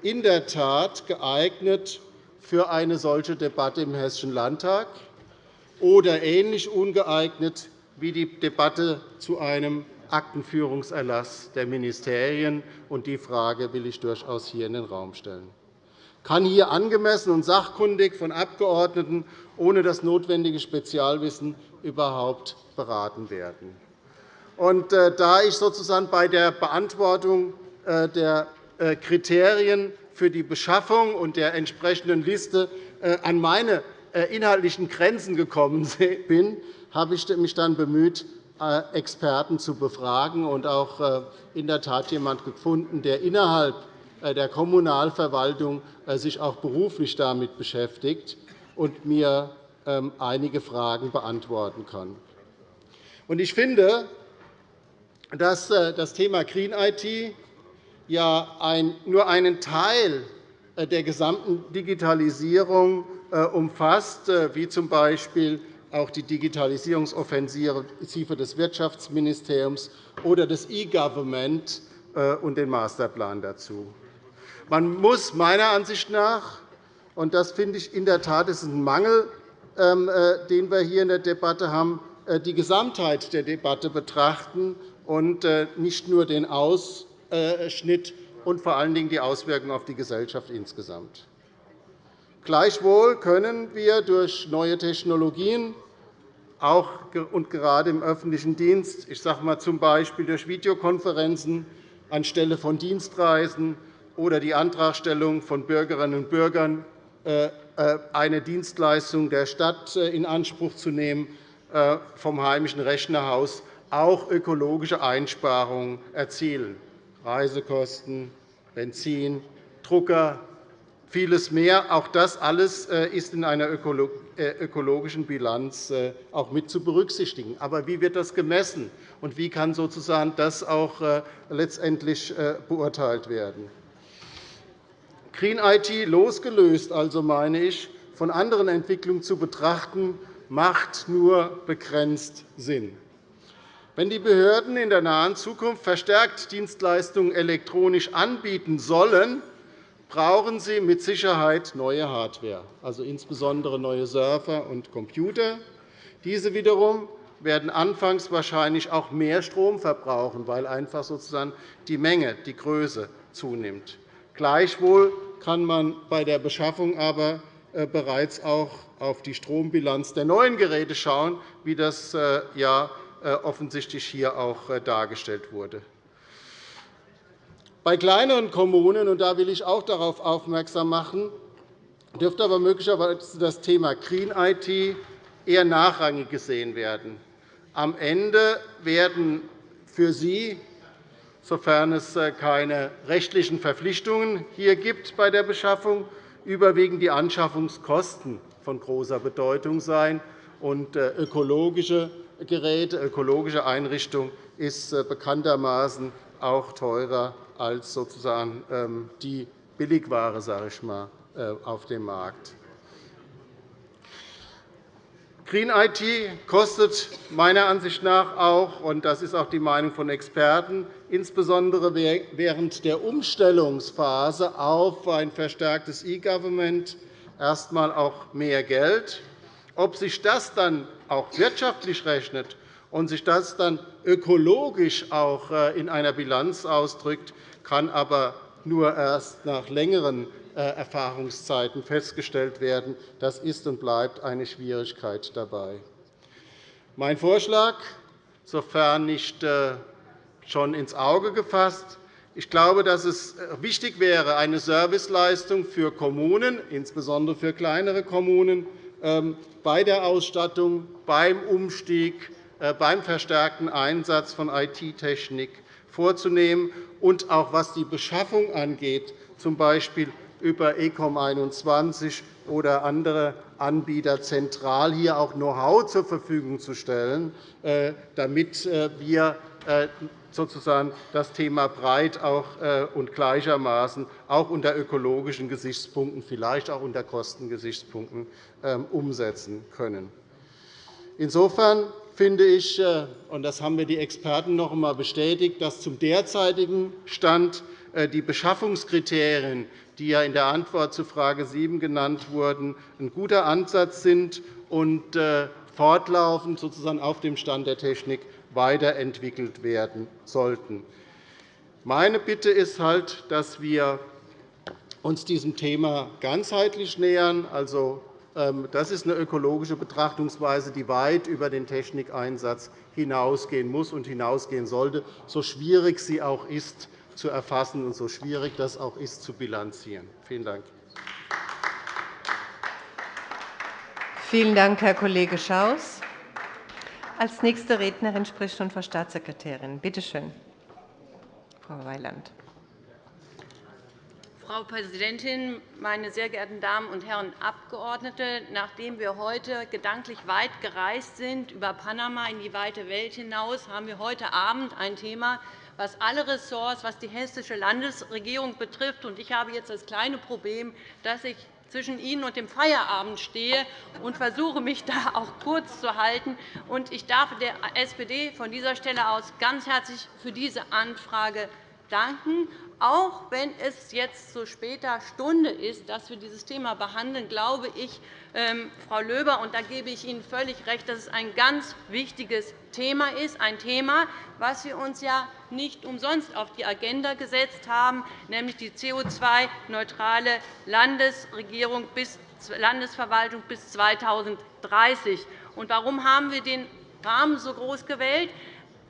in der Tat geeignet, für eine solche Debatte im Hessischen Landtag oder ähnlich ungeeignet wie die Debatte zu einem Aktenführungserlass der Ministerien. Die Frage will ich durchaus hier in den Raum stellen. Kann hier angemessen und sachkundig von Abgeordneten ohne das notwendige Spezialwissen überhaupt beraten werden? Und äh, da ich sozusagen bei der Beantwortung äh, der äh, Kriterien für die Beschaffung und der entsprechenden Liste an meine inhaltlichen Grenzen gekommen bin, habe ich mich dann bemüht, Experten zu befragen und auch in der Tat jemanden gefunden, der innerhalb der Kommunalverwaltung sich auch beruflich damit beschäftigt und mir ähm, einige Fragen beantworten kann. Ich finde, dass das Thema Green IT nur einen Teil äh, der gesamten Digitalisierung äh, umfasst, äh, wie z. B. auch die Digitalisierungsoffensive des Wirtschaftsministeriums oder des E-Government und den Masterplan dazu. Man muss meiner Ansicht nach und das finde ich in der Tat ist ein Mangel, ähm, den wir hier in der Debatte haben, die Gesamtheit der Debatte betrachten und nicht nur den Aus- äh, Schnitt und vor allen Dingen die Auswirkungen auf die Gesellschaft insgesamt. Gleichwohl können wir durch neue Technologien auch und gerade im öffentlichen Dienst, ich sage mal z. B. durch Videokonferenzen anstelle von Dienstreisen oder die Antragstellung von Bürgerinnen und Bürgern, äh, äh, eine Dienstleistung der Stadt in Anspruch zu nehmen, vom heimischen Rechnerhaus auch ökologische Einsparungen erzielen. Reisekosten, Benzin, Drucker, vieles mehr. Auch das alles äh, ist in einer äh, ökologischen Bilanz äh, auch mit zu berücksichtigen. Aber wie wird das gemessen, und wie kann sozusagen das auch letztendlich beurteilt werden? Green IT losgelöst, also meine ich, von anderen Entwicklungen zu betrachten, macht nur begrenzt Sinn. Wenn die Behörden in der nahen Zukunft verstärkt Dienstleistungen elektronisch anbieten sollen, brauchen sie mit Sicherheit neue Hardware, also insbesondere neue Server und Computer. Diese wiederum werden anfangs wahrscheinlich auch mehr Strom verbrauchen, weil einfach sozusagen die Menge, die Größe zunimmt. Gleichwohl kann man bei der Beschaffung aber äh, bereits auch auf die Strombilanz der neuen Geräte schauen, wie das äh, ja äh, offensichtlich hier auch dargestellt wurde. Bei kleineren Kommunen, und da will ich auch darauf aufmerksam machen, dürfte aber möglicherweise das Thema Green IT eher nachrangig gesehen werden. Am Ende werden für Sie, sofern es äh, keine rechtlichen Verpflichtungen hier gibt bei der Beschaffung, überwiegend die Anschaffungskosten von großer Bedeutung sein. Und äh, ökologische Geräte, ökologische Einrichtungen ist äh, bekanntermaßen auch teurer als sozusagen ähm, die Billigware sage ich mal, äh, auf dem Markt. Green IT kostet meiner Ansicht nach auch, und das ist auch die Meinung von Experten, insbesondere während der Umstellungsphase auf ein verstärktes E-Government erst einmal auch mehr Geld. Ob sich das dann auch wirtschaftlich rechnet und sich das dann ökologisch auch äh, in einer Bilanz ausdrückt, kann aber nur erst nach längeren äh, Erfahrungszeiten festgestellt werden. Das ist und bleibt eine Schwierigkeit dabei. Mein Vorschlag, sofern nicht äh, schon ins Auge gefasst, ich glaube, dass es wichtig wäre, eine Serviceleistung für Kommunen, insbesondere für kleinere Kommunen, ähm, bei der Ausstattung, beim Umstieg, beim verstärkten Einsatz von IT-Technik vorzunehmen und auch was die Beschaffung angeht, z. B. über ECOM 21 oder andere Anbieter zentral hier auch Know-how zur Verfügung zu stellen, äh, damit äh, wir äh, sozusagen das Thema breit und gleichermaßen auch unter ökologischen Gesichtspunkten, vielleicht auch unter Kostengesichtspunkten ähm, umsetzen können. Insofern finde ich, äh, und das haben mir die Experten noch einmal bestätigt, dass zum derzeitigen Stand äh, die Beschaffungskriterien, die ja in der Antwort zu Frage 7 genannt wurden, ein guter Ansatz sind und äh, fortlaufend sozusagen auf dem Stand der Technik weiterentwickelt werden sollten. Meine Bitte ist halt, dass wir uns diesem Thema ganzheitlich nähern, also das ist eine ökologische Betrachtungsweise, die weit über den Technikeinsatz hinausgehen muss und hinausgehen sollte, so schwierig sie auch ist zu erfassen und so schwierig das auch ist zu bilanzieren. Vielen Dank. Vielen Dank, Herr Kollege Schaus. Als nächste Rednerin spricht nun Frau Staatssekretärin. Bitte schön, Frau Weiland. Frau Präsidentin, meine sehr geehrten Damen und Herren Abgeordnete! Nachdem wir heute gedanklich weit gereist sind über Panama in die weite Welt hinaus, haben wir heute Abend ein Thema, was alle Ressorts, was die hessische Landesregierung betrifft. Ich habe jetzt das kleine Problem, dass ich zwischen Ihnen und dem Feierabend stehe und versuche, mich da auch kurz zu halten. Ich darf der SPD von dieser Stelle aus ganz herzlich für diese Anfrage danken auch wenn es jetzt zu später Stunde ist, dass wir dieses Thema behandeln, glaube ich, ähm, Frau Löber, und da gebe ich Ihnen völlig recht, dass es ein ganz wichtiges Thema ist, ein Thema, das wir uns ja nicht umsonst auf die Agenda gesetzt haben, nämlich die CO2-neutrale Landesregierung bis Landesverwaltung bis 2030. Und warum haben wir den Rahmen so groß gewählt?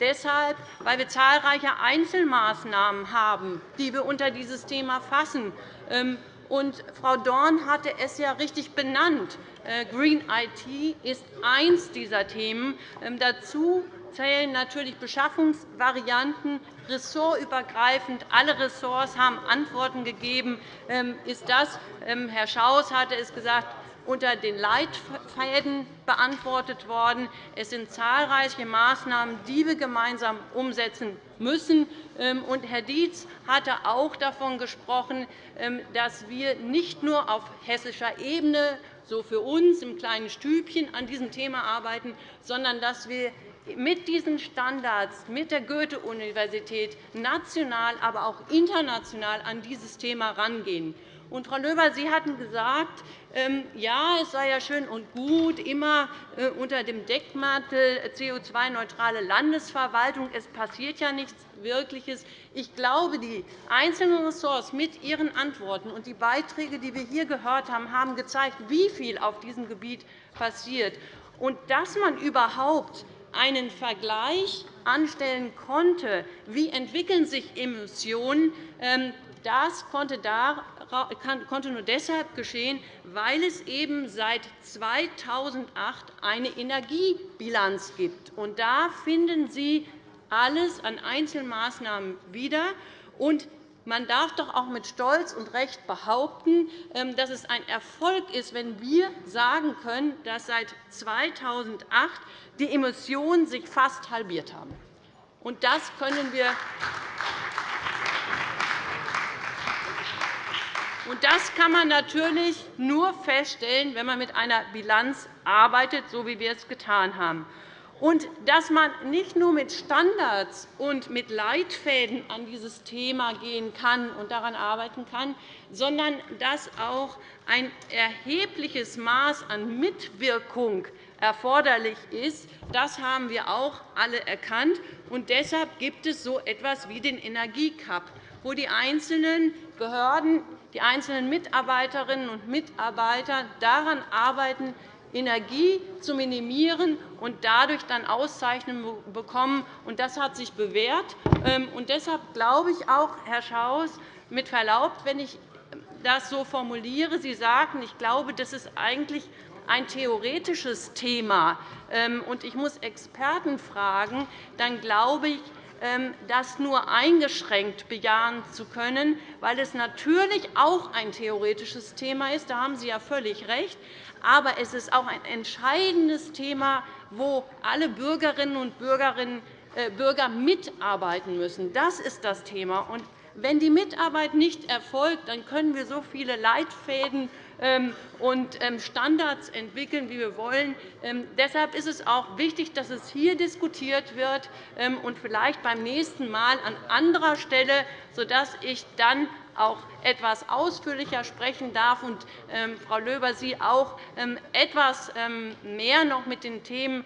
Deshalb, weil wir zahlreiche Einzelmaßnahmen haben, die wir unter dieses Thema fassen. Ähm, und Frau Dorn hatte es ja richtig benannt. Äh, Green IT ist eines dieser Themen. Ähm, dazu zählen natürlich Beschaffungsvarianten ressortübergreifend. Alle Ressorts haben Antworten gegeben. Ähm, ist das, Herr Schaus hatte es gesagt, unter den Leitfäden beantwortet worden. Es sind zahlreiche Maßnahmen, die wir gemeinsam umsetzen müssen. Ähm, Herr Dietz hatte auch davon gesprochen, ähm, dass wir nicht nur auf hessischer Ebene so für uns im kleinen Stübchen an diesem Thema arbeiten, sondern dass wir mit diesen Standards, mit der Goethe-Universität national, aber auch international an dieses Thema herangehen. Und, Frau Löber, Sie hatten gesagt, ähm, ja, es sei ja schön und gut, immer äh, unter dem Deckmantel CO2-neutrale Landesverwaltung. Es passiert ja nichts Wirkliches. Ich glaube, die einzelnen Ressorts mit ihren Antworten und die Beiträge, die wir hier gehört haben, haben gezeigt, wie viel auf diesem Gebiet passiert. Und dass man überhaupt einen Vergleich anstellen konnte, wie entwickeln sich Emissionen, ähm, das konnte konnte nur deshalb geschehen, weil es eben seit 2008 eine Energiebilanz gibt. Und da finden Sie alles an Einzelmaßnahmen wieder. Und man darf doch auch mit Stolz und Recht behaupten, ähm, dass es ein Erfolg ist, wenn wir sagen können, dass seit 2008 die Emissionen sich fast halbiert haben. Und das können wir Das kann man natürlich nur feststellen, wenn man mit einer Bilanz arbeitet, so wie wir es getan haben. Und dass man nicht nur mit Standards und mit Leitfäden an dieses Thema gehen kann und daran arbeiten kann, sondern dass auch ein erhebliches Maß an Mitwirkung erforderlich ist. Das haben wir auch alle erkannt. Und deshalb gibt es so etwas wie den Energiecup, wo die einzelnen Behörden die einzelnen Mitarbeiterinnen und Mitarbeiter daran arbeiten, Energie zu minimieren und dadurch dann Auszeichnungen bekommen. Das hat sich bewährt. Ähm, und deshalb glaube ich auch, Herr Schaus, mit Verlaub, wenn ich das so formuliere, Sie sagten, ich glaube, das ist eigentlich ein theoretisches Thema, ähm, und ich muss Experten fragen, dann glaube ich, ähm, das nur eingeschränkt bejahen zu können, weil es natürlich auch ein theoretisches Thema ist. Da haben Sie ja völlig recht. Aber es ist auch ein entscheidendes Thema, wo alle Bürgerinnen und äh, Bürger mitarbeiten müssen. Das ist das Thema. Wenn die Mitarbeit nicht erfolgt, dann können wir so viele Leitfäden ähm, und ähm, Standards entwickeln, wie wir wollen. Ähm, deshalb ist es auch wichtig, dass es hier diskutiert wird und vielleicht beim nächsten Mal an anderer Stelle, sodass ich dann auch etwas ausführlicher sprechen darf und Frau Löber, Sie auch etwas mehr noch mit den Themen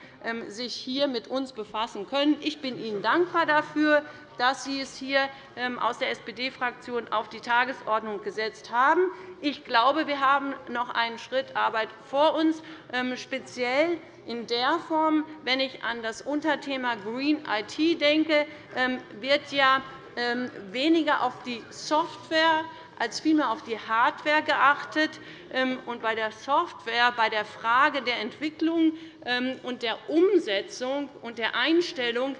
sich hier mit uns befassen können. Ich bin Ihnen dankbar dafür dass Sie es hier ähm, aus der SPD-Fraktion auf die Tagesordnung gesetzt haben. Ich glaube, wir haben noch einen Schritt Arbeit vor uns, ähm, speziell in der Form, wenn ich an das Unterthema Green IT denke, ähm, wird ja weniger auf die Software als vielmehr auf die Hardware geachtet. Und bei der Software, bei der Frage der Entwicklung und der Umsetzung und der Einstellung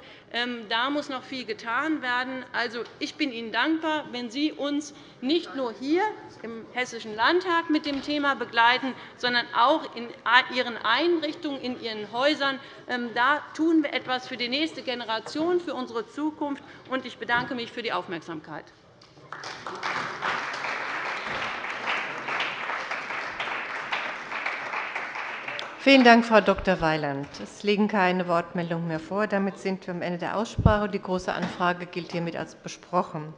da muss noch viel getan werden. Also, ich bin Ihnen dankbar, wenn Sie uns nicht nur hier im Hessischen Landtag mit dem Thema begleiten, sondern auch in Ihren Einrichtungen, in Ihren Häusern. Ähm, da tun wir etwas für die nächste Generation, für unsere Zukunft. Ich bedanke mich für die Aufmerksamkeit. Vielen Dank, Frau Dr. Weiland. Es liegen keine Wortmeldungen mehr vor. Damit sind wir am Ende der Aussprache. Die Große Anfrage gilt hiermit als besprochen.